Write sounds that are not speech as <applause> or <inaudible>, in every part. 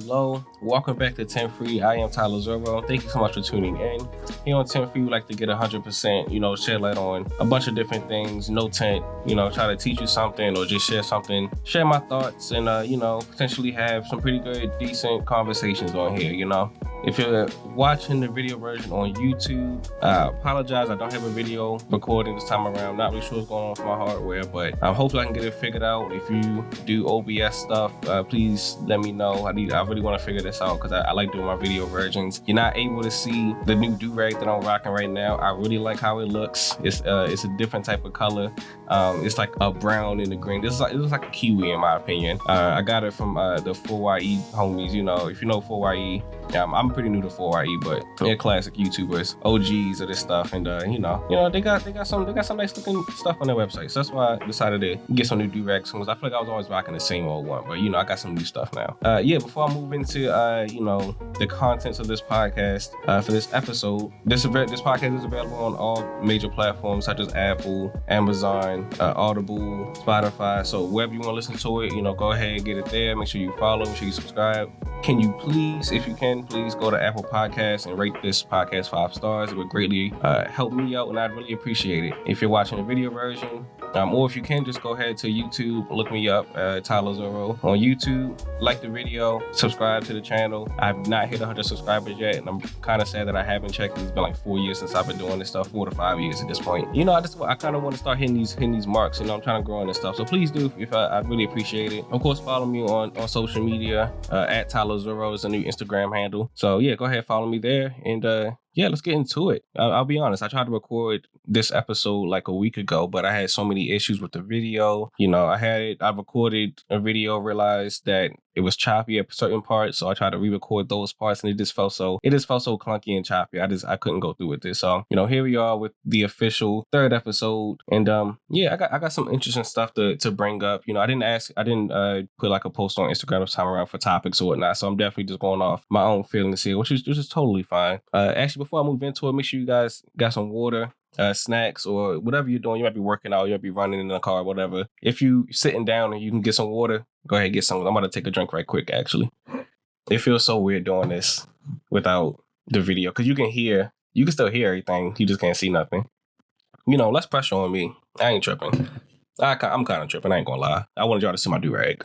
Hello. Welcome back to 10 Free. I am Tyler Zorro. Thank you so much for tuning in. Here on 10 Free, we like to get 100%, you know, shed light on a bunch of different things. No tent, you know, try to teach you something or just share something, share my thoughts, and, uh, you know, potentially have some pretty good, decent conversations on here, you know. If you're watching the video version on YouTube, I apologize. I don't have a video recording this time around. Not really sure what's going on with my hardware, but um, hopefully I can get it figured out. If you do OBS stuff, uh, please let me know. I need. I really want to figure this out because I, I, like doing my video versions. You're not able to see the new do rag that I'm rocking right now. I really like how it looks. It's uh, it's a different type of color. Um, it's like a brown and a green. This is like it looks like a kiwi in my opinion. Uh, I got it from uh, the 4YE homies. You know, if you know 4YE, yeah, I'm, I'm pretty new to 4YE, but they're classic YouTubers, OGs of this stuff, and uh, you know, you know, they got they got some they got some nice looking stuff on their website. So that's why I decided to get some new rags because I feel like I was always rocking the same old one, but you know, I got some new stuff now. Uh, yeah, before I move into uh, you know, the contents of this podcast uh, for this episode, this event this podcast is available on all major platforms such as Apple, Amazon, uh, Audible, Spotify. So wherever you want to listen to it, you know, go ahead and get it there. Make sure you follow, make sure you subscribe. Can you please, if you can, please go to Apple Podcasts and rate this podcast five stars. It would greatly uh, help me out, and I'd really appreciate it. If you're watching the video version, um, or if you can, just go ahead to YouTube, look me up, uh, Tyler Zorro on YouTube, like the video, subscribe to the channel. I've not hit 100 subscribers yet, and I'm kind of sad that I haven't checked. It's been like four years since I've been doing this stuff, four to five years at this point. You know, I just I kind of want to start hitting these hitting these marks. You know, I'm trying to grow in this stuff. So please do, if I, I'd really appreciate it. Of course, follow me on on social media uh, at Tyler Zorro is a new Instagram handle. So yeah, go ahead, follow me there, and uh, yeah, let's get into it. I'll, be honest. I tried to record this episode like a week ago, but I had so many issues with the video. You know, I had it, I recorded a video, realized that it was choppy at certain parts. So I tried to re-record those parts and it just felt so, it just felt so clunky and choppy. I just, I couldn't go through with this. So, you know, here we are with the official third episode. And um, yeah, I got, I got some interesting stuff to, to bring up. You know, I didn't ask, I didn't uh, put like a post on Instagram this time around for topics or whatnot. So I'm definitely just going off my own feelings here, which is, which is totally fine. Uh, actually, before I move into it, make sure you guys got some water, uh, snacks, or whatever you're doing. You might be working out, you might be running in the car, whatever. If you sitting down and you can get some water, go ahead and get some. I'm about to take a drink right quick. Actually, it feels so weird doing this without the video because you can hear, you can still hear everything. You just can't see nothing. You know, less pressure on me. I ain't tripping. I, I'm kind of tripping. I ain't gonna lie. I wanted y'all to see my do rag.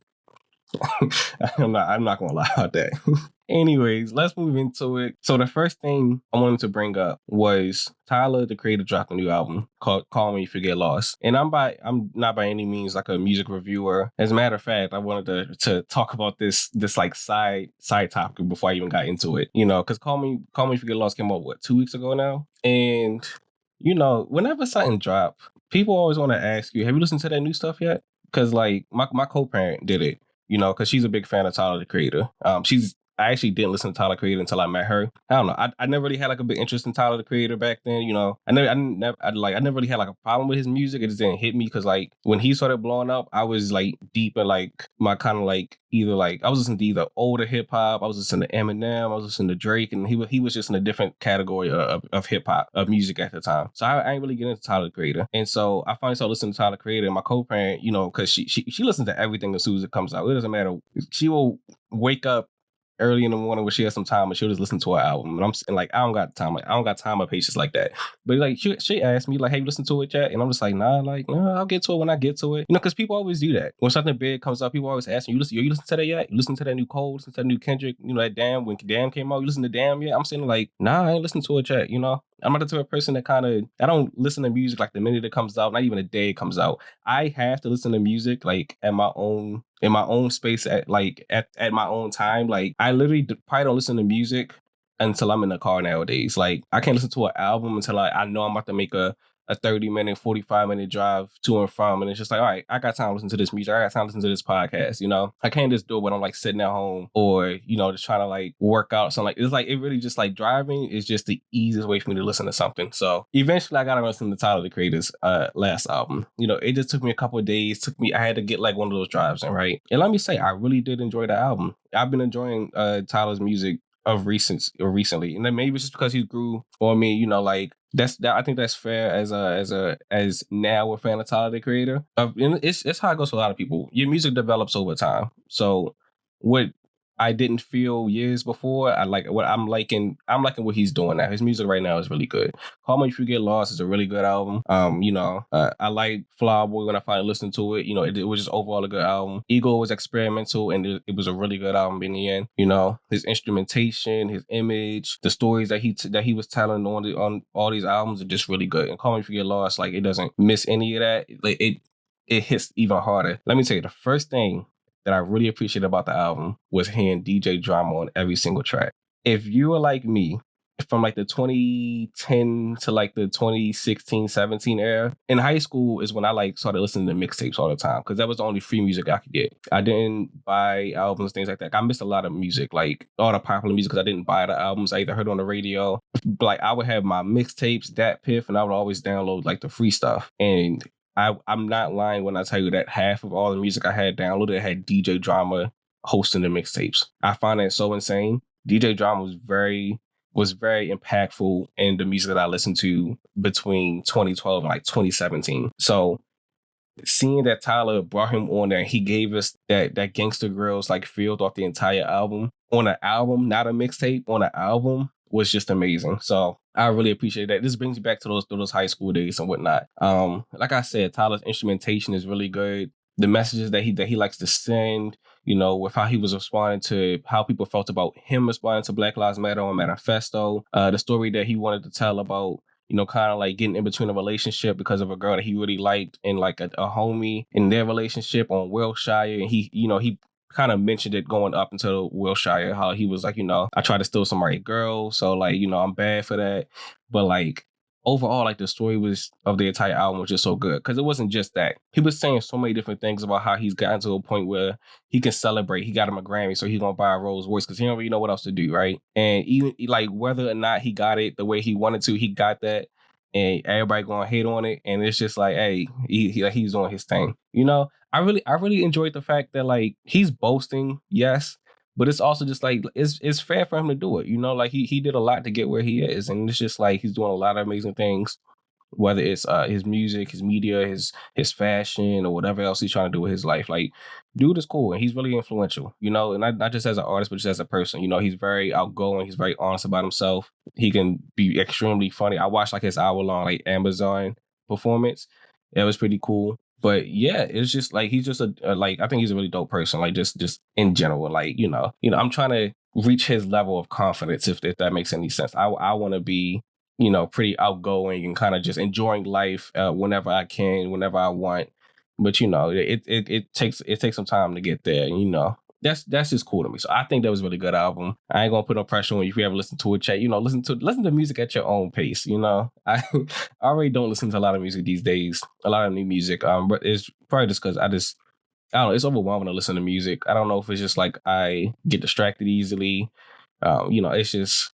<laughs> I'm not. I'm not gonna lie about that. <laughs> Anyways, let's move into it. So the first thing I wanted to bring up was Tyler, the creator, dropped a new album called "Call Me If You Get Lost," and I'm by I'm not by any means like a music reviewer. As a matter of fact, I wanted to to talk about this this like side side topic before I even got into it. You know, because "Call Me Call Me If You Get Lost" came out what two weeks ago now, and you know, whenever something drop, people always want to ask you, "Have you listened to that new stuff yet?" Because like my my co parent did it you know, because she's a big fan of Tyler the Creator. Um, she's I actually didn't listen to Tyler Creator until I met her. I don't know. I, I never really had like a big interest in Tyler the Creator back then. You know, I never, I never, I like, I never really had like a problem with his music. It just didn't hit me because like when he started blowing up, I was like deep in like my kind of like either like I was listening to either older hip hop, I was listening to Eminem, I was listening to Drake, and he was he was just in a different category of, of hip hop of music at the time. So I, I ain't really getting into Tyler the Creator, and so I finally started listening to Tyler the Creator. And my co-parent, you know, because she she she listens to everything as soon as it comes out. It doesn't matter. She will wake up early in the morning when she has some time and she'll just listen to her album. And I'm and like, I don't got time. Like, I don't got time or patience like that. But like, she, she asked me, like, hey, you listen to it yet? And I'm just like, nah, like, nah, I'll get to it when I get to it. You know, because people always do that. When something big comes up, people always ask me, you listen, you listen to that yet? You listen to that new Cole? Listen to that new Kendrick? You know, that Damn, when Damn came out, you listen to Damn yet? I'm saying like, nah, I ain't listening to it yet, you know? I'm not the type of person that kind of I don't listen to music like the minute it comes out, not even a day it comes out. I have to listen to music like at my own in my own space at like at, at my own time. Like I literally probably don't listen to music until I'm in the car nowadays. Like I can't listen to an album until I, I know I'm about to make a a 30 minute, 45 minute drive to and from. And it's just like, all right, I got time to listen to this music. I got time to listen to this podcast. You know, I can't just do it when I'm like sitting at home or, you know, just trying to like work out. something. like, it's like, it really just like driving is just the easiest way for me to listen to something. So eventually I got to listen to Tyler the Creator's uh, last album. You know, it just took me a couple of days. Took me, I had to get like one of those drives in, right? And let me say, I really did enjoy the album. I've been enjoying uh, Tyler's music of recent or recently, and then maybe it's just because he grew on me. You know, like that's that. I think that's fair as a as a as now a fan of Tyler the Creator. Uh, it's it's how it goes for a lot of people. Your music develops over time. So what I didn't feel years before. I like what I'm liking. I'm liking what he's doing now. His music right now is really good. Call Me If You Get Lost is a really good album. Um, you know, uh, I like Flower when I finally listened to it. You know, it, it, was just overall a good album. Igor was experimental and it, it, was a really good album in the end. You know, his instrumentation, his image, the stories that he t- that he was telling on the, on all these albums are just really good. And Call Me If You Get Lost, like it doesn't miss any of that. Like it it hits even harder. Let me tell you, the first thing that I really appreciate about the album was hearing DJ drama on every single track. If you are like me, from like the 2010 to like the 2016 17 era in high school is when i like started listening to mixtapes all the time because that was the only free music i could get. I didn't buy albums things like that. I missed a lot of music like all the popular music because i didn't buy the albums. I either heard on the radio like i would have my mixtapes that DatPiff and i would always download like the free stuff. And I, I'm not lying when I tell you that half of all the music I had downloaded had DJ Drama hosting the mixtapes. I find that so insane. DJ Drama was very was very impactful in the music that I listened to between 2012 and like 2017. So seeing that Tyler brought him on there, he gave us that that Gangsta Grillz like feel off the entire album on an album, not a mixtape, on an album was just amazing. So I really appreciate that. This brings me back to those to those high school days and whatnot. Um, like I said, Tyler's instrumentation is really good. The messages that he that he likes to send, you know, with how he was responding to how people felt about him responding to Black Lives Matter on Manifesto, uh, the story that he wanted to tell about you know, kind of like getting in between a relationship because of a girl that he really liked and like a, a homie in their relationship on Wilshire. And he, you know, he kind of mentioned it going up until Wilshire, how he was like, you know, I tried to steal somebody's girl, so like, you know, I'm bad for that. But like overall, like the story was of the entire album was just so good because it wasn't just that. He was saying so many different things about how he's gotten to a point where he can celebrate. He got him a Grammy, so he's gonna buy a Rolls Royce because he don't really know what else to do, right? And even like whether or not he got it the way he wanted to, he got that and everybody gonna hate on it, and it's just like, hey, he, he he's doing his thing. You know, I really I really enjoyed the fact that like he's boasting, yes, but it's also just like it's it's fair for him to do it. You know, like he he did a lot to get where he is, and it's just like he's doing a lot of amazing things whether it's uh, his music, his media, his his fashion, or whatever else he's trying to do with his life. Like, dude is cool and he's really influential, you know, and not, not just as an artist, but just as a person. You know, he's very outgoing. He's very honest about himself. He can be extremely funny. I watched like his hour long like Amazon performance. It was pretty cool. But yeah, it's just like he's just a, a like I think he's a really dope person. Like just just in general, like you know, you know, I'm trying to reach his level of confidence if if that makes any sense. I I want to be you know, pretty outgoing and kind of just enjoying life uh, whenever I can, whenever I want. But you know, it, it it takes it takes some time to get there. You know, that's that's just cool to me. So I think that was a really good album. I ain't gonna put no pressure on you if you ever listen to it. Chat, you know, listen to listen to music at your own pace. You know, <laughs> I, I already don't listen to a lot of music these days, a lot of new music. Um, but it's probably just because I just I don't know. It's overwhelming to listen to music. I don't know if it's just like I get distracted easily. Um, you know, it's just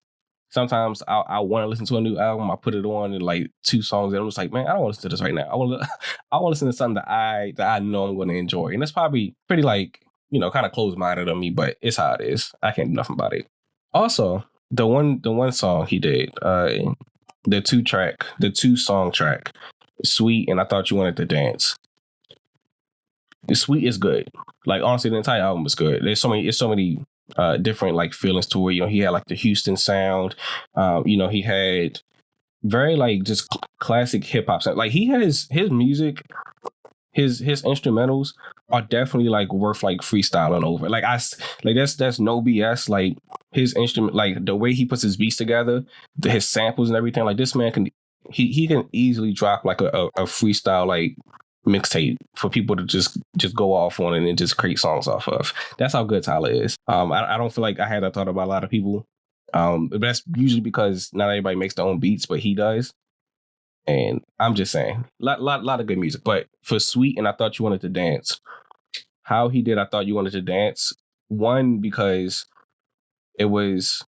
sometimes I, I want to listen to a new album. I put it on and like two songs, and I'm just like, man, I don't want to listen to this right now. I want to, <laughs> I want to listen to something that I that I know I'm going to enjoy, and that's probably pretty like you know kind of closed minded on me, but it's how it is. I can't do nothing about it. Also, the one the one song he did, uh, the two track, the two song track, sweet, and I thought you wanted to dance. The sweet is good. Like honestly, the entire album is good. There's so many, there's so many uh, different like feelings to it. you know he had like the Houston sound. Um, you know he had very like just classic hip hop sound. Like he has his music, his his instrumentals are definitely like worth like freestyling over. Like I like that's that's no BS. Like his instrument, like the way he puts his beats together, the, his samples and everything. Like this man can he he can easily drop like a, a, a freestyle like mixtape for people to just just go off on and just create songs off of. That's how good Tyler is. Um, I, I don't feel like I had that thought about a lot of people. Um, but that's usually because not everybody makes their own beats, but he does. And I'm just saying, lot lot lot of good music. But for Sweet and I thought you wanted to dance, how he did I thought you wanted to dance. One because it was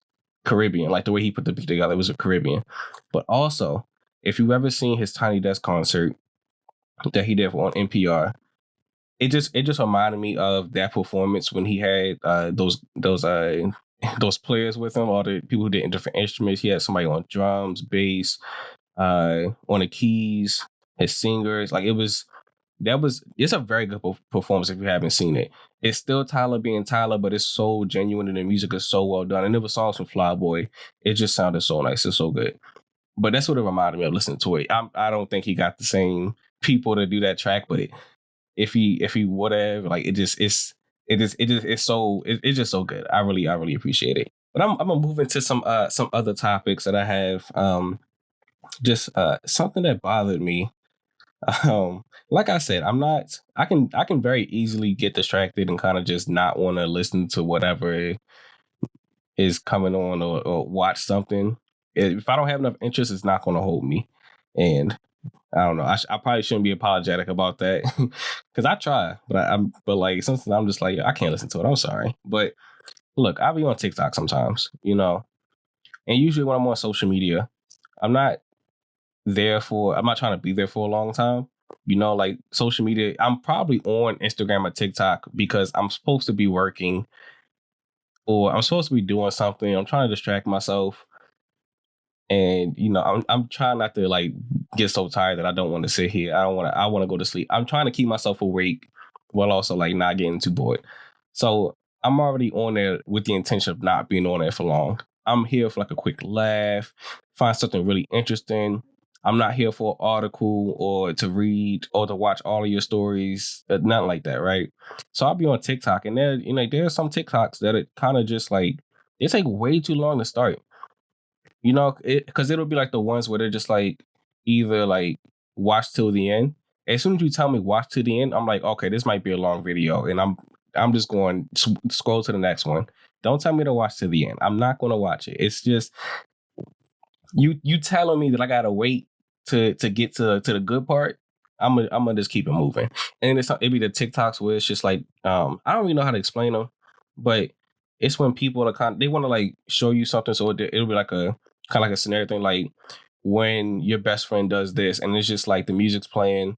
Caribbean, like the way he put the beat together, it was a Caribbean. But also, if you've ever seen his Tiny Desk concert, that he did on NPR. It just it just reminded me of that performance when he had uh, those those uh, <laughs> those players with him, all the people who did different instruments. He had somebody on drums, bass, uh, on the keys, his singers. Like it was that was it's a very good performance if you haven't seen it. It's still Tyler being Tyler, but it's so genuine and the music is so well done. And it was songs from Flower Boy. It just sounded so nice and so good. But that's what it reminded me of listening to it. I'm, I do not think he got the same people to do that track, but if he if he would have, like it just it's it is it is it's so it, it's just so good. I really I really appreciate it. But I'm I'm gonna move into some uh some other topics that I have. Um, just uh something that bothered me. Um like i said i'm not i can i can very easily get distracted and kind of just not want to listen to whatever is coming on or, or watch something. If i don't have enough interest it's not going to hold me. And i don't know i, sh- I probably shouldn't be apologetic about that <laughs> because i try but I, am but like sometimes i'm just like i can't listen to it i'm sorry. But look i'll be on tiktok sometimes you know? And usually when i'm on social media i'm not there for I'm not trying to be there for a long time. You know, like social media, I'm probably on Instagram or TikTok because I'm supposed to be working or I'm supposed to be doing something. I'm trying to distract myself. And you know, I'm I'm trying not to like get so tired that I don't want to sit here. I don't want to I want to go to sleep. I'm trying to keep myself awake while also like not getting too bored. So I'm already on there with the intention of not being on there for long. I'm here for like a quick laugh, find something really interesting, I'm not here for an article or to read or to watch all of your stories, uh, nothing like that, right? So I'll be on TikTok, and there, you know, there are some TikToks that are kind of just like they take way too long to start. You know, because it, will be like the ones where they're just like either like watch till the end. As soon as you tell me watch to the end, I'm like, okay, this might be a long video, and I'm I'm just going scroll to the next one. Don't tell me to watch to the end. I'm not going to watch it. It's just you you telling me that I gotta wait to to get to to the good part, I'm gonna I'm gonna just keep it moving. And it's it be the TikToks where it's just like um I don't really know how to explain them, but it's when people are kind of, they want to like show you something, so it, it'll be like a kind of like a scenario thing, like when your best friend does this, and it's just like the music's playing,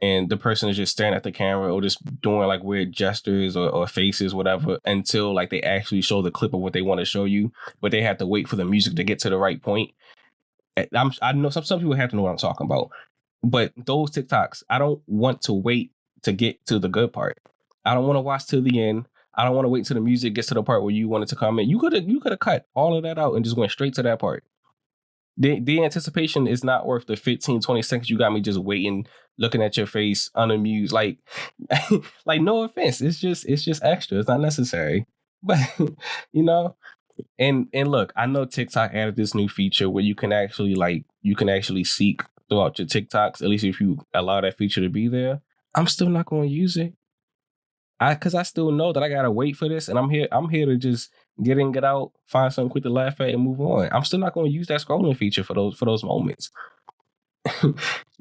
and the person is just staring at the camera or just doing like weird gestures or, or, faces, whatever, until like they actually show the clip of what they want to show you. But they have to wait for the music to get to the right point. Eh, I'm, I know some, some people have to know what I'm talking about, but those TikToks, I don't want to wait to get to the good part. I don't want to watch till the end. I don't want to wait till the music gets to the part where you wanted to comment. You could have you could have cut all of that out and just went straight to that part. The the anticipation is not worth the 15, 20 seconds you got me just waiting, looking at your face, unamused. Like <laughs> like no offense. It's just it's just extra. It's not necessary. <laughs> But you know, and and look, I know TikTok added this new feature where you can actually like you can actually seek throughout your TikToks, at least if you allow that feature to be there. I'm still not going to use it. I cuz I still know that I got to wait for this and I'm here I'm here to just get in, get out, find something quick to laugh at and move on. I'm still not going to use that scrolling feature for those for those moments. <laughs> you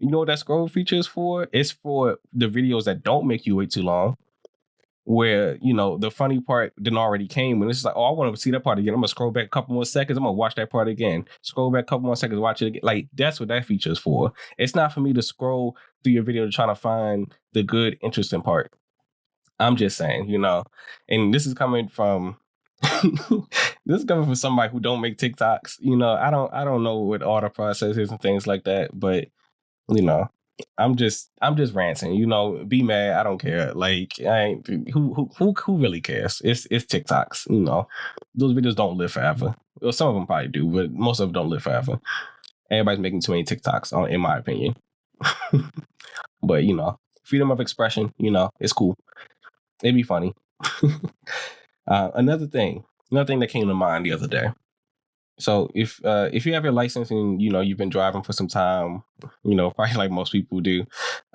know what that scroll feature is for? It's for the videos that don't make you wait too long where you know the funny part didn't already came and it's like oh i want to see that part again. I'm gonna scroll back a couple more seconds. I'm gonna watch that part again. Scroll back a couple more seconds watch it again. Like that's what that feature is for. It's not for me to scroll through your video to try to find the good interesting part. I'm just saying you know? And this is coming from <laughs> this is coming from somebody who don't make tiktoks you know? I don't i don't know what all the process is and things like that but you know I'm just I'm just ranting. You know, be mad. I don't care. Like I ain't who who who who really cares? It's it's TikToks. You know, those videos don't live forever. Well, some of them probably do, but most of them don't live forever. Everybody's making too many TikToks, in my opinion. <laughs> but you know, freedom of expression. You know, it's cool. It'd be funny. <laughs> uh, another thing, another thing that came to mind the other day. So if uh, if you have your license and you know you've been driving for some time, you know <laughs> probably like most people do,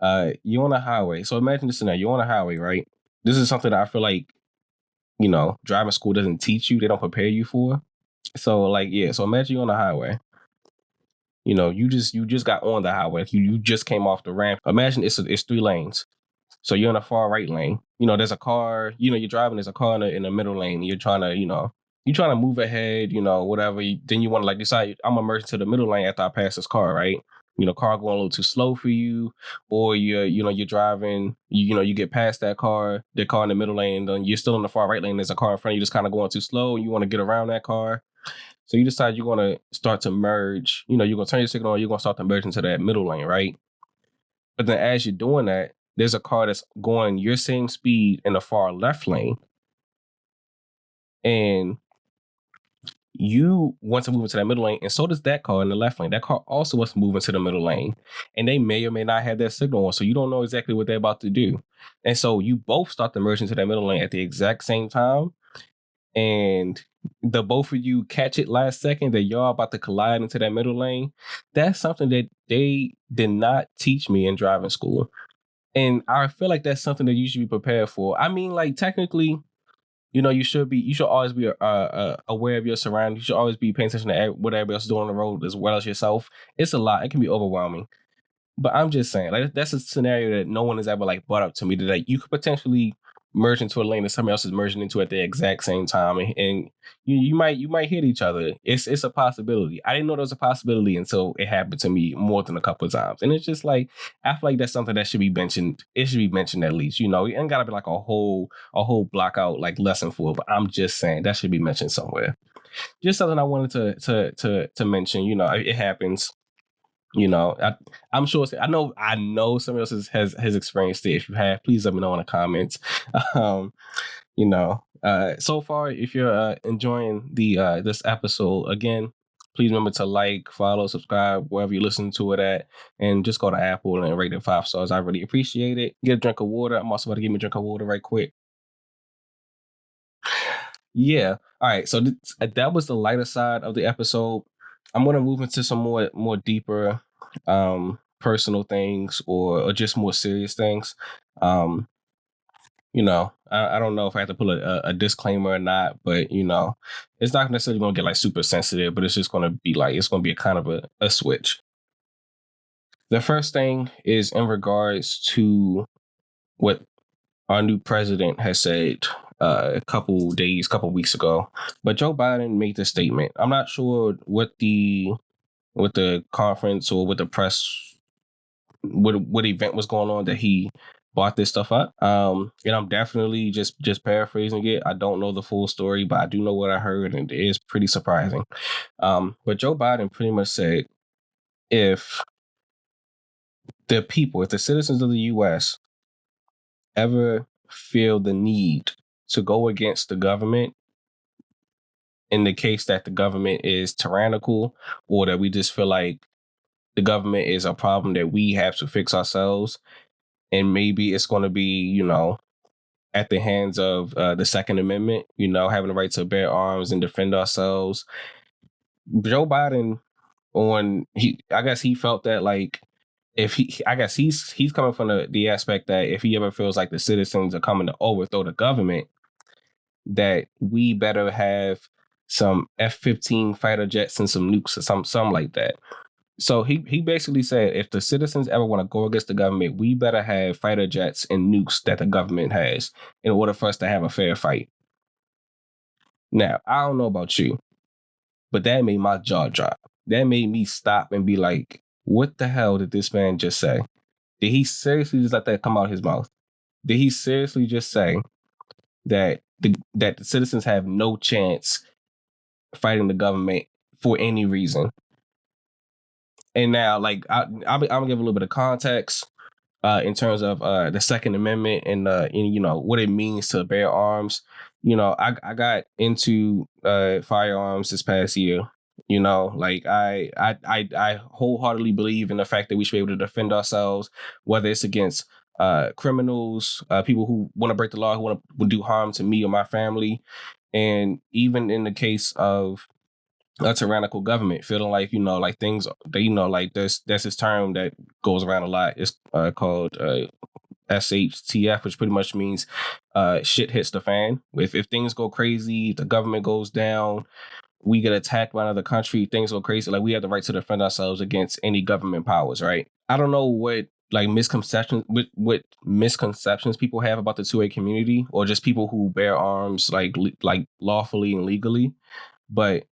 uh, you're on a highway. So imagine this scenario: you're on a highway, right? This is something that I feel like you know driving school doesn't teach you; they don't prepare you for. So like yeah, so imagine you're on a highway. You know, you just you just got on the highway. You you just came off the ramp. Imagine it's a, it's three lanes. So you're in a far right lane. You know, there's a car. You know, you're driving. There's a car in the, in the middle lane. You're trying to you know you trying to move ahead, you know, whatever. then you want to like decide I'm gonna merge to the middle lane after I pass this car, right? You know, car going a little too slow for you, or you're, you know, you're driving, you, you know, you get past that car, the car in the middle lane, then you're still in the far right lane. There's a car in front of you just kind of going too slow. And you want to get around that car. So you decide you're gonna start to merge, you know, you're gonna turn your signal on, you're gonna start to merge into that middle lane, right? But then as you're doing that, there's a car that's going your same speed in the far left lane, and you want to move into that middle lane, and so does that car in the left lane. That car also wants to move into the middle lane, and they may or may not have that signal on, so you don't know exactly what they're about to do. And so you both start to merge into that middle lane at the exact same time, and the both of you catch it last second that y'all about to collide into that middle lane. That's something that they did not teach me in driving school. And I feel like that's something that you should be prepared for. I mean, like technically, you know, you should be, you should always be uh, uh, aware of your surroundings. You should always be paying attention to what everybody else is doing on the road as well as yourself. It's a lot. It can be overwhelming. But I'm just saying, like that's a scenario that no one has ever like brought up to me that like, you could potentially merge into a lane that somebody else is merging into at the exact same time, and, and you you might you might hit each other. It's it's a possibility. I didn't know there was a possibility until it happened to me more than a couple of times, and it's just like I feel like that's something that should be mentioned. It should be mentioned at least. You know, it ain't gotta be like a whole a whole block out like lesson for it. But I'm just saying that should be mentioned somewhere. Just something I wanted to to to to mention. You know, it happens you know I, i'm sure i know i know somebody else has, has has experienced it if you have please let me know in the comments. <laughs> Um you know uh so far if you're uh, enjoying the uh this episode again please remember to like follow subscribe wherever you listen to it at and just go to apple and rate it five stars. I really appreciate it. Get a drink of water. I'm also about to give me a drink of water right quick. Yeah. All right. So th- that was the lighter side of the episode I'm gonna move into some more more deeper um personal things or, or just more serious things. Um, you know, I, I don't know if I have to put a, a, disclaimer or not, but you know, it's not necessarily gonna get like super sensitive, but it's just gonna be like it's gonna be a kind of a, a switch. The first thing is in regards to what our new president has said uh, a couple days, couple weeks ago. But Joe Biden made this statement. I'm not sure what the what the conference or what the press what what event was going on that he bought this stuff up. Um, and I'm definitely just just paraphrasing it. I don't know the full story, but I do know what I heard, and it is pretty surprising. Um, but Joe Biden pretty much said if the people, if the citizens of the U.S. ever feel the need to go against the government in the case that the government is tyrannical or that we just feel like the government is a problem that we have to fix ourselves. And maybe it's going to be you know at the hands of uh, the second amendment you know having the right to bear arms and defend ourselves. Joe biden on he i guess he felt that like if he i guess he's he's coming from the, the aspect that if he ever feels like the citizens are coming to overthrow the government that we better have some F-15 fighter jets and some nukes or some something like that. So he he basically said if the citizens ever want to go against the government, we better have fighter jets and nukes that the government has in order for us to have a fair fight. Now, I don't know about you, but that made my jaw drop. That made me stop and be like, what the hell did this man just say? Did he seriously just let that come out of his mouth? Did he seriously just say that the, that the citizens have no chance fighting the government for any reason. And now, like, I, I'm, gonna give a little bit of context uh, in terms of uh, the Second Amendment and, uh, and you know what it means to bear arms. You know, I, I got into uh, firearms this past year. You know, like I, I I I wholeheartedly believe in the fact that we should be able to defend ourselves, whether it's against uh, criminals, uh, people who want to break the law, who want to do harm to me or my family, and even in the case of a tyrannical government, feeling like you know, like things, that you know, like there's there's this term that goes around a lot. It's uh, called uh, SHTF, which pretty much means uh, shit hits the fan. If if things go crazy, the government goes down, we get attacked by another country, things go crazy. Like we have the right to defend ourselves against any government powers, right? I don't know what like misconceptions what, what misconceptions people have about the 2A community or just people who bear arms like like lawfully and legally. But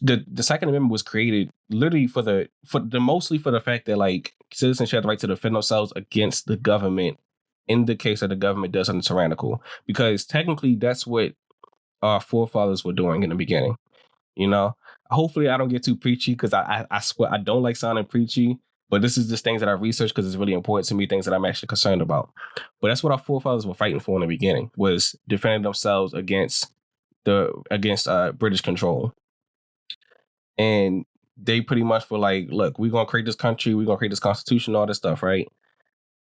the the Second Amendment was created literally for the for the mostly for the fact that like citizens have the right to defend themselves against the government in the case that the government does something tyrannical. Because technically that's what our forefathers were doing in the beginning. You know, hopefully I don't get too preachy because I, I, I swear I don't like sounding preachy, But this is just things that I researched because it's really important to me, things that I'm actually concerned about. But that's what our forefathers were fighting for in the beginning was defending themselves against the against uh, British control. And they pretty much were like, look, we're gonna create this country, we're gonna create this constitution, all this stuff, right?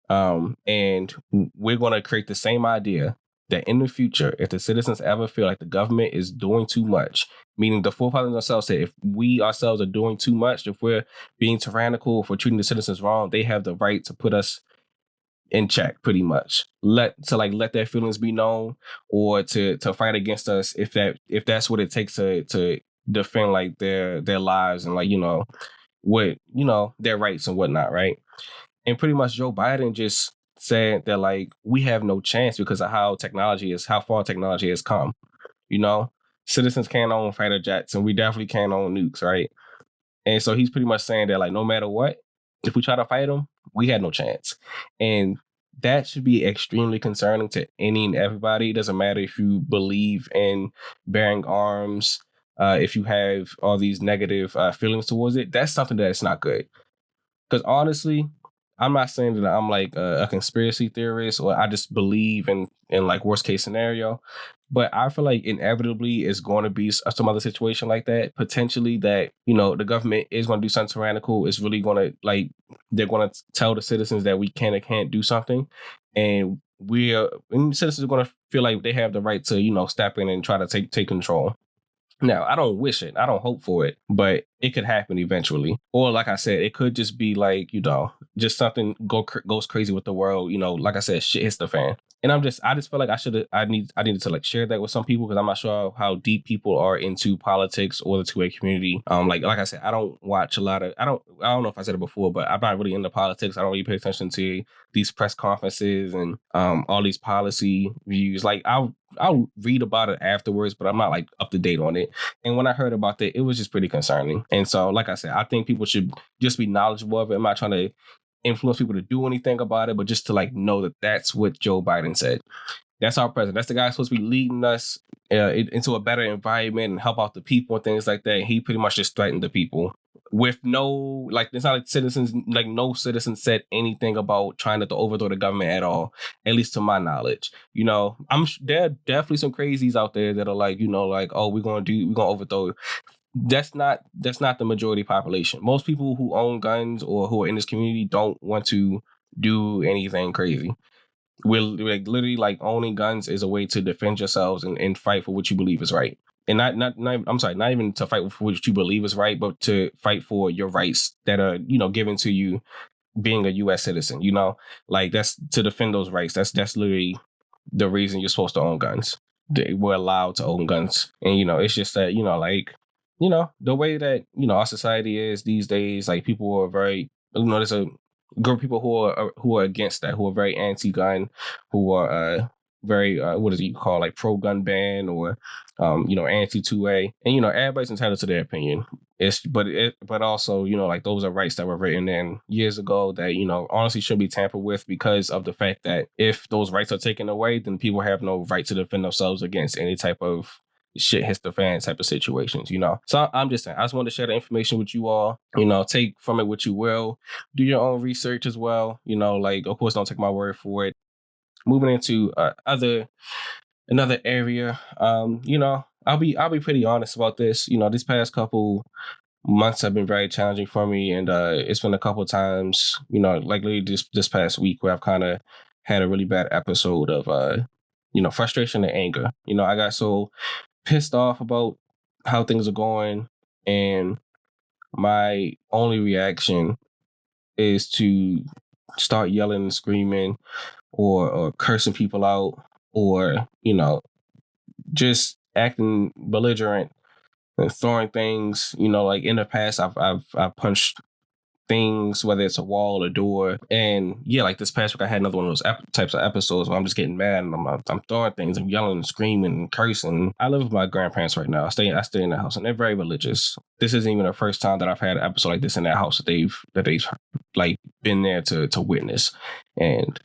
Um, and we're gonna create the same idea that in the future, if the citizens ever feel like the government is doing too much, meaning the forefathers themselves said, if we ourselves are doing too much, if we're being tyrannical, if we're treating the citizens wrong, they have the right to put us in check pretty much. Let to like let their feelings be known or to to fight against us if that if that's what it takes to to defend like their their lives and like you know what you know their rights and whatnot right? And pretty much joe biden just said that like we have no chance because of how technology is, how far technology has come. You know, citizens can't own fighter jets, and we definitely can't own nukes, right? And so he's pretty much saying that like no matter what, if we try to fight them, we had no chance. And that should be extremely concerning to any and everybody. It doesn't matter if you believe in bearing arms, uh, if you have all these negative uh, feelings towards it. That's something that's not good. Because honestly, I'm not saying that I'm like a, a, conspiracy theorist or I just believe in in like worst case scenario, but I feel like inevitably it's going to be some other situation like that. Potentially that you know the government is going to do something tyrannical. It's really going to like they're going to tell the citizens that we can and can't do something, and we are and citizens are going to feel like they have the right to you know step in and try to take take control. Now, I don't wish it. I don't hope for it, but it could happen eventually. Or like I said, it could just be like, you know, just something go goes crazy with the world, you know, like I said, shit hits the fan. And I'm just I just feel like I should I need I needed to like share that with some people because I'm not sure how deep people are into politics or the 2A community. Um like like I said, I don't watch a lot of I don't I don't know if I said it before, but I'm not really into politics. I don't really pay attention to these press conferences and um all these policy views. Like I'll I'll read about it afterwards, but I'm not like up to date on it. And when I heard about that, it was just pretty concerning. And so, like I said, I think people should just be knowledgeable of it. I'm not trying to influence people to do anything about it, but just to like know that that's what Joe Biden said. That's our president. That's the guy supposed to be leading us uh, into a better environment and help out the people and things like that. He pretty much just threatened the people with no like it's not like citizens like no citizen said anything about trying to overthrow the government at all at least to my knowledge you know i'm there are definitely some crazies out there that are like you know like oh we're gonna do we're gonna overthrow that's not that's not the majority population most people who own guns or who are in this community don't want to do anything crazy we're like literally like owning guns is a way to defend yourselves and, and fight for what you believe is right and not, not not I'm sorry, not even to fight for what you believe is right, but to fight for your rights that are you know given to you being a U.S. citizen. You know, like that's to defend those rights. That's that's literally the reason you're supposed to own guns. They were allowed to own guns, and you know, it's just that you know, like you know, the way that you know our society is these days. Like people are very you know, there's a group of people who are who are against that, who are very anti-gun, who are uh, very uh, what is it you call like pro gun ban or um, you know anti two A, and you know everybody's entitled to their opinion. It's but it but also you know like those are rights that were written in years ago that you know honestly should be tampered with because of the fact that if those rights are taken away, then people have no right to defend themselves against any type of shit hits the fan type of situations, you know. So I'm just saying, I just want to share the information with you all. You know, take from it what you will. Do your own research as well. You know, like of course, don't take my word for it moving into uh, other another area, um, you know, I'll be I'll be pretty honest about this. You know, this past couple months have been very challenging for me, and uh, it's been a couple times, you know, like literally this this past week where I've kind of had a really bad episode of uh, you know, frustration and anger. You know, I got so pissed off about how things are going, and my only reaction is to start yelling and screaming or or cursing people out or you know just acting belligerent and throwing things you know like in the past i've i've, I've punched things whether it's a wall or door. And yeah like this past week i had another one of those ep- types of episodes where i'm just getting mad and I'm, I'm throwing things i'm yelling and screaming and cursing. I live with my grandparents right now. I stay i stay in the house and they're very religious. This isn't even the first time that i've had an episode like this in that house that they've that they've like been there to to witness. And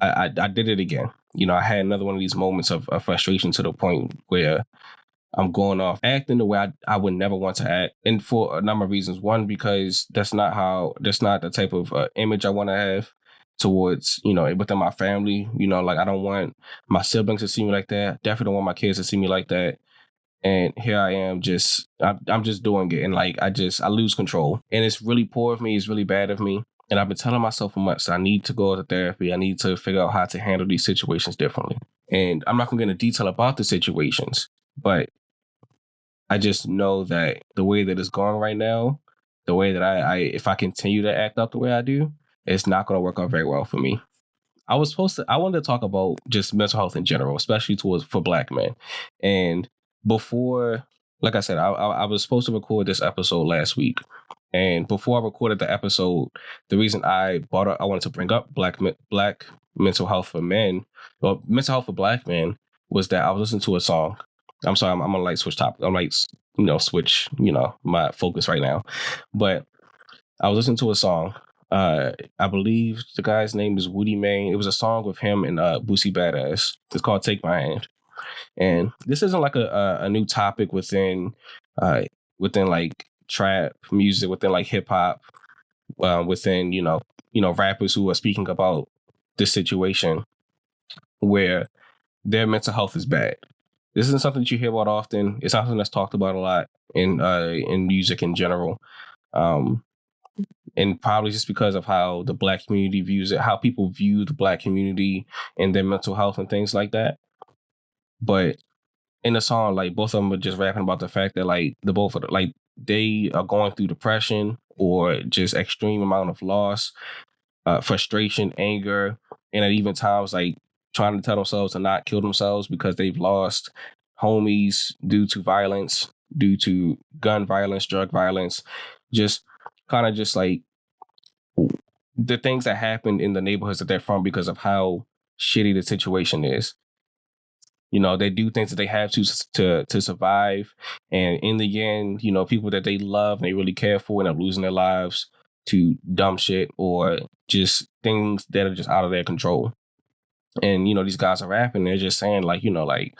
I, I, I did it again. You know, I had another one of these moments of, of frustration to the point where I'm going off acting the way I, I would never want to act. And for a number of reasons. One, because that's not how, that's not the type of uh, image I want to have towards, you know, within my family. You know, like I don't want my siblings to see me like that. Definitely don't want my kids to see me like that. And here I am just, I'm, I'm just doing it. And like, I just, I lose control. And it's really poor of me. It's really bad of me. And I've been telling myself for months, I need to go to therapy. I need to figure out how to handle these situations differently. And I'm not going to get into detail about the situations, but I just know that the way that it's going right now, the way that I, I if I continue to act out the way I do, it's not going to work out very well for me. I was supposed to, I wanted to talk about just mental health in general, especially towards for black men. And before, like I said, I, I, I was supposed to record this episode last week. And before I recorded the episode, the reason I brought up, I wanted to bring up black black mental health for men, well, mental health for black men, was that I was listening to a song I'm sorry, I'm, I'm gonna like switch topic. I'm like, you know, switch, you know, my focus right now. But I was listening to a song. Uh, I believe the guy's name is Woody Main. It was a song with him and uh, Boosie Badazz. It's called "Take My Hand," and this isn't like a a, a new topic within uh within like trap music, within like hip hop, uh, within you know you know rappers who are speaking about this situation where their mental health is bad this isn't something that you hear about often. It's something that's talked about a lot in uh, in music in general, um, and probably just because of how the black community views it, how people view the black community and their mental health and things like that. But in the song, like both of them are just rapping about the fact that like the both of the, like they are going through depression or just extreme amount of loss, uh, frustration, anger, and at even times like trying to tell themselves to not kill themselves because they've lost homies due to violence, due to gun violence, drug violence, just kind of just like the things that happened in the neighborhoods that they're from because of how shitty the situation is. You know, they do things that they have to to to survive, and in the end, you know, people that they love and they really care for end up losing their lives to dumb shit or just things that are just out of their control and you know these guys are rapping they're just saying like you know like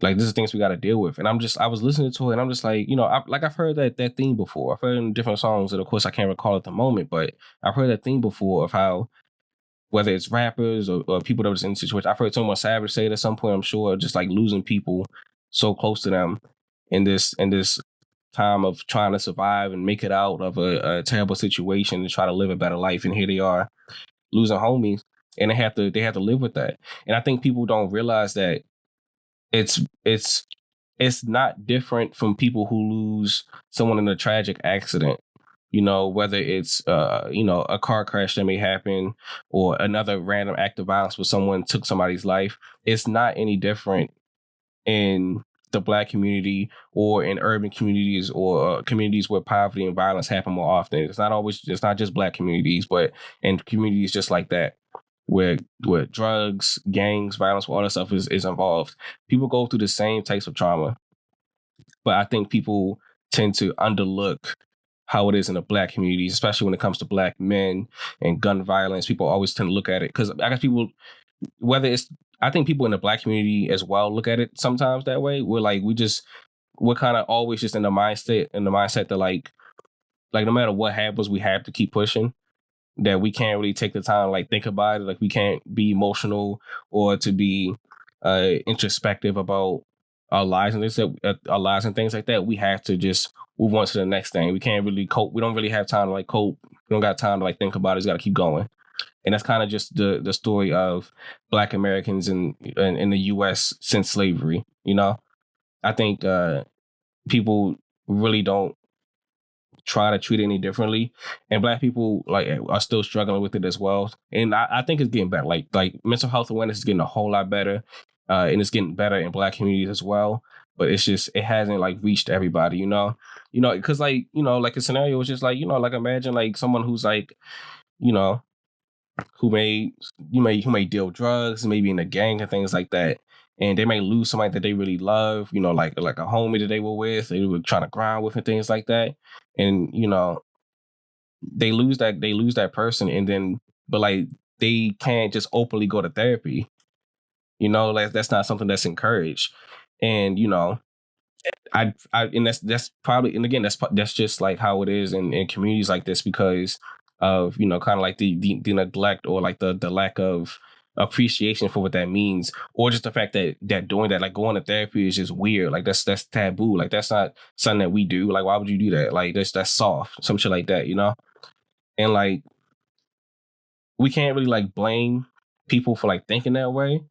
like this is things we got to deal with. And i'm just i was listening to it and i'm just like you know I, like i've heard that that theme before. I've heard in different songs that of course i can't recall at the moment but i've heard that theme before of how whether it's rappers or, or people that was in situations i've heard someone savage say it at some point i'm sure just like losing people so close to them in this in this time of trying to survive and make it out of a, a terrible situation and try to live a better life and here they are losing homies and they have to they have to live with that. And I think people don't realize that it's it's it's not different from people who lose someone in a tragic accident. You know, whether it's uh, you know, a car crash that may happen or another random act of violence where someone took somebody's life, it's not any different in the black community or in urban communities or uh, communities where poverty and violence happen more often. It's not always it's not just black communities, but in communities just like that where where drugs, gangs, violence, all that stuff is, is involved. People go through the same types of trauma. But I think people tend to underlook how it is in the black communities, especially when it comes to black men and gun violence. People always tend to look at it because I guess people, whether it's, I think people in the black community as well look at it sometimes that way. We're like, we just, we're kind of always just in the mindset, in the mindset that like, like no matter what happens, we have to keep pushing that we can't really take the time like think about it. Like we can't be emotional or to be uh, introspective about our lives and this uh, our lives and things like that. We have to just move on to the next thing. We can't really cope. We don't really have time to like cope. We don't got time to like think about it. It's got to keep going. And that's kind of just the the story of Black Americans in, in in the U.S. since slavery. You know, I think uh, people really don't try to treat it any differently. And black people like are still struggling with it as well. And I, I think it's getting better. Like like mental health awareness is getting a whole lot better. Uh, and it's getting better in black communities as well. But it's just it hasn't like reached everybody, you know, you know, because like you know, like a scenario was just like you know, like imagine like someone who's like, you know, who may you may who may deal drugs, maybe in a gang and things like that, and they may lose somebody that they really love, you know, like like a homie that they were with, they were trying to grind with and things like that. And, you know, they lose that they lose that person and then but like they can't just openly go to therapy. You know, like that's not something that's encouraged. And, you know, I, I and that's that's probably and again that's that's just like how it is in, in communities like this because of you know kind of like the, the, the neglect or like the the lack of appreciation for what that means or just the fact that that doing that like going to therapy is just weird. Like that's that's taboo. Like that's not something that we do. Like why would you do that? Like that's that's soft some shit like that you know? And like we can't really like blame people for like thinking that way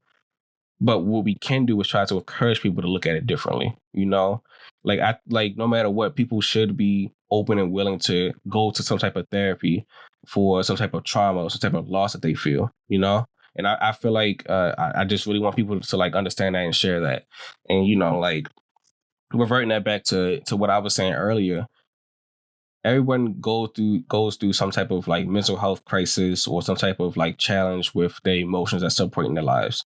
but what we can do is try to encourage people to look at it differently you know? Like i like no matter what people should be open and willing to go to some type of therapy for some type of trauma or some type of loss that they feel you know and I, I feel like uh, I, I just really want people to like understand that and share that. And you know, like reverting that back to to what I was saying earlier, everyone go through goes through some type of like mental health crisis or some type of like challenge with their emotions at some point in their lives.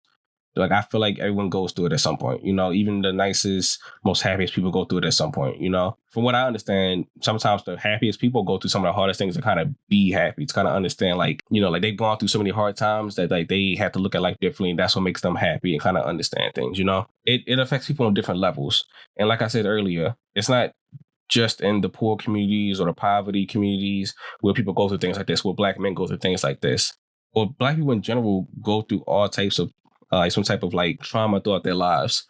Like I feel like everyone goes through it at some point. You know, even the nicest, most happiest people go through it at some point. You know, from what I understand, sometimes the happiest people go through some of the hardest things to kind of be happy. To kind of understand, like you know, like they've gone through so many hard times that like they have to look at life differently. And that's what makes them happy and kind of understand things. You know, it it affects people on different levels. And like I said earlier, it's not just in the poor communities or the poverty communities where people go through things like this, where black men go through things like this or black people in general go through all types of uh, some type of like trauma throughout their lives.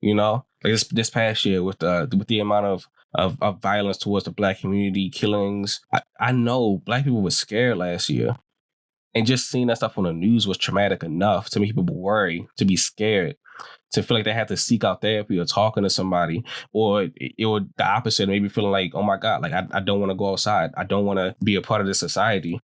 You know, like this this past year with the with the amount of of, of violence towards the black community, killings. I, I know black people were scared last year. And just seeing that stuff on the news was traumatic enough to make people worry, to be scared, to feel like they have to seek out therapy or talking to somebody, or it, it would the opposite, maybe feeling like, oh my God, like I, I don't want to go outside. I don't want to be a part of this society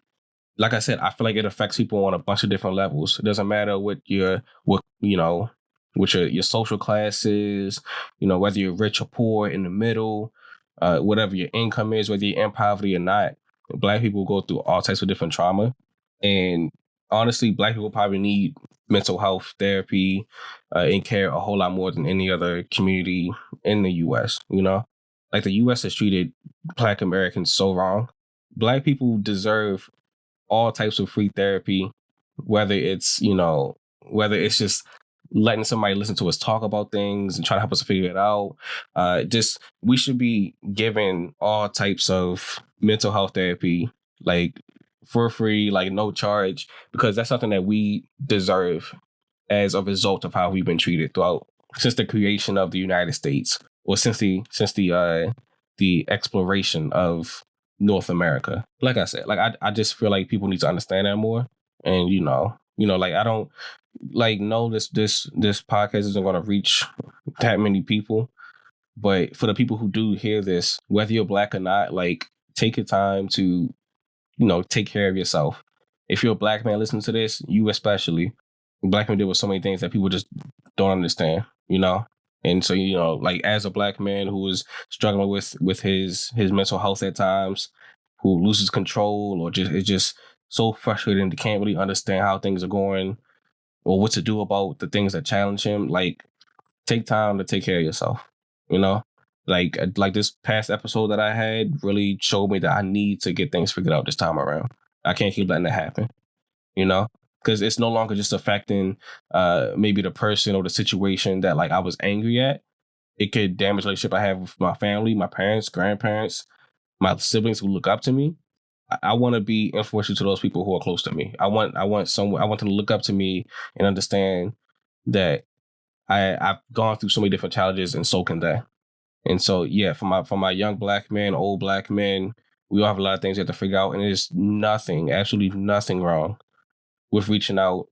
like I said, I feel like it affects people on a bunch of different levels. It doesn't matter what your what you know, what your your social class is, you know, whether you're rich or poor, in the middle, uh, whatever your income is, whether you're in poverty or not. Black people go through all types of different trauma, and honestly, Black people probably need mental health therapy uh, and care a whole lot more than any other community in the U.S. You know, like the U.S. has treated Black Americans so wrong. Black people deserve all types of free therapy, whether it's, you know, whether it's just letting somebody listen to us talk about things and try to help us figure it out. Uh, just we should be given all types of mental health therapy, like for free, like no charge, because that's something that we deserve as a result of how we've been treated throughout since the creation of the United States, or since the since the uh, the exploration of North America. Like I said, like I, I just feel like people need to understand that more. And you know, you know, like I don't like know this this this podcast isn't gonna reach that many people. But for the people who do hear this, whether you're black or not, like take your time to, you know, take care of yourself. If you're a black man listening to this, you especially, black men deal with so many things that people just don't understand, you know? And so, you know, like as a black man who is struggling with with his his mental health at times, who loses control or just is just so frustrated and can't really understand how things are going or what to do about the things that challenge him, like take time to take care of yourself. You know? Like uh, like this past episode that I had really showed me that I need to get things figured out this time around. I can't keep letting that happen. You know? Because it's no longer just affecting uh maybe the person or the situation that like I was angry at. It could damage the relationship I have with my family, my parents, grandparents, my siblings who look up to me. I, I want to be influential to those people who are close to me. I want I want someone I want them to look up to me and understand that I I've gone through so many different challenges and so can they. And so yeah, for my for my young black men, old black men, we all have a lot of things we have to figure out, and there's nothing, absolutely nothing wrong with reaching out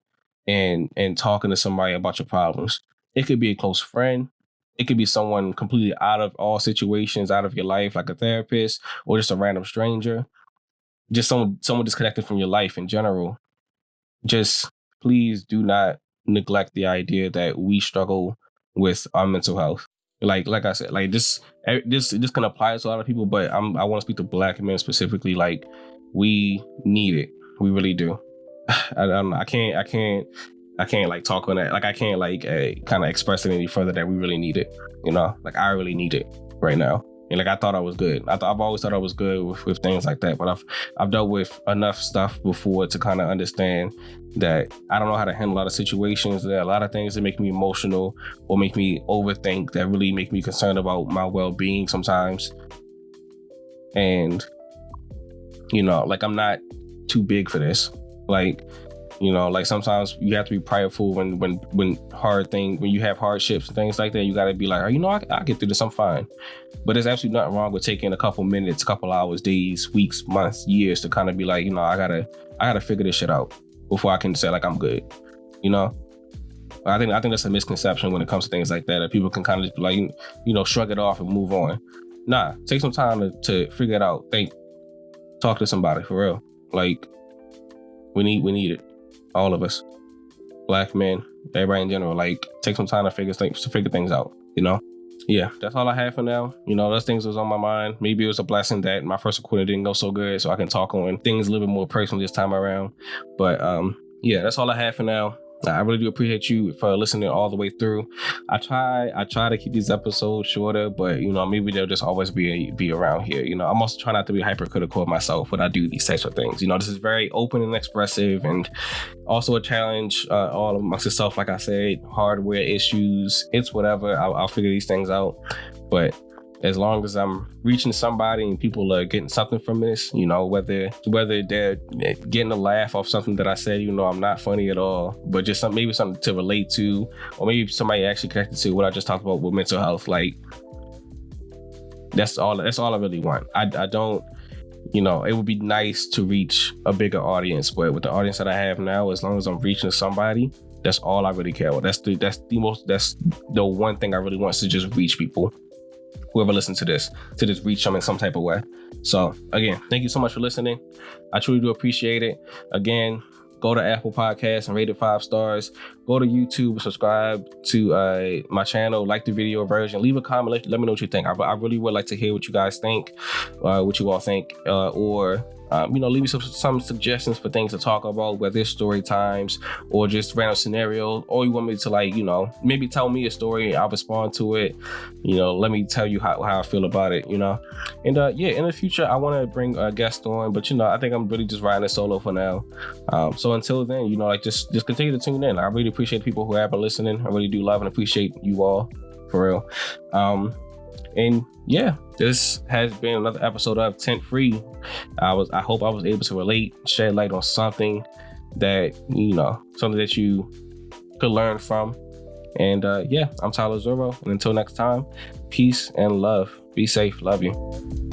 and and talking to somebody about your problems. It could be a close friend. It could be someone completely out of all situations, out of your life, like a therapist or just a random stranger. Just someone someone disconnected from your life in general. Just please do not neglect the idea that we struggle with our mental health. Like like I said, like this this this can apply to a lot of people, but I'm I want to speak to black men specifically. Like we need it. We really do. I, don't know. I can't. I can't. I can't like talk on that. Like I can't like uh, kind of express it any further that we really need it. You know, like I really need it right now. And like I thought I was good. I th- I've always thought I was good with, with things like that. But I've I've dealt with enough stuff before to kind of understand that I don't know how to handle a lot of situations. There are a lot of things that make me emotional or make me overthink that really make me concerned about my well being sometimes. And you know, like I'm not too big for this. Like you know, like sometimes you have to be prideful when when when hard thing when you have hardships and things like that. You got to be like, oh, you know, I, I get through this. I'm fine. But there's absolutely nothing wrong with taking a couple minutes, a couple hours, days, weeks, months, years to kind of be like, you know, I gotta I gotta figure this shit out before I can say like I'm good. You know. I think I think that's a misconception when it comes to things like that. That people can kind of like you know shrug it off and move on. Nah, take some time to, to figure it out. Think, talk to somebody for real. Like we need we need it all of us, black men, everybody in general, like take some time to figure things to figure things out. You know. Yeah, that's all I have for now. You know, those things was on my mind. Maybe it was a blessing that my first recording didn't go so good, so I can talk on things a little bit more personal this time around. But um, yeah, that's all I have for now. I really do appreciate you for listening all the way through. I try, I try to keep these episodes shorter, but you know, maybe they'll just always be be around here. You know, I'm also trying not to be hypercritical of myself when I do these types of things. You know, this is very open and expressive, and also a challenge uh, all amongst itself. Like I said, hardware issues, it's whatever. I'll, I'll figure these things out, but as long as I'm reaching somebody and people are getting something from this, you know, whether whether they're getting a laugh off something that I said, you know, I'm not funny at all, but just some maybe something to relate to, or maybe somebody actually connected to what I just talked about with mental health. Like that's all that's all I really want. I, I don't you know, it would be nice to reach a bigger audience, but with the audience that I have now, as long as I'm reaching somebody, that's all I really care about. That's the that's the most that's the one thing I really want to just reach people whoever listens to this to just reach them in some type of way. So again, thank you so much for listening. I truly do appreciate it. Again, go to Apple Podcasts and rate it five stars. Go to YouTube, subscribe to uh, my channel, like the video version, leave a comment, let, let me know what you think. I, I, really would like to hear what you guys think, uh, what you all think, uh, or um, you know, leave me some, some suggestions for things to talk about, whether it's story times or just random scenarios, or you want me to like, you know, maybe tell me a story, I'll respond to it. You know, let me tell you how, how I feel about it, you know. And uh, yeah, in the future, I want to bring a guest on, but you know, I think I'm really just riding it solo for now. Um, so until then, you know, like just just continue to tune in. I really appreciate people who have been listening. I really do love and appreciate you all for real. Um, and yeah, this has been another episode of Tent Free. I was I hope I was able to relate, shed light on something that you know, something that you could learn from. And uh, yeah, I'm Tyler Zorro. And until next time, peace and love. Be safe. Love you.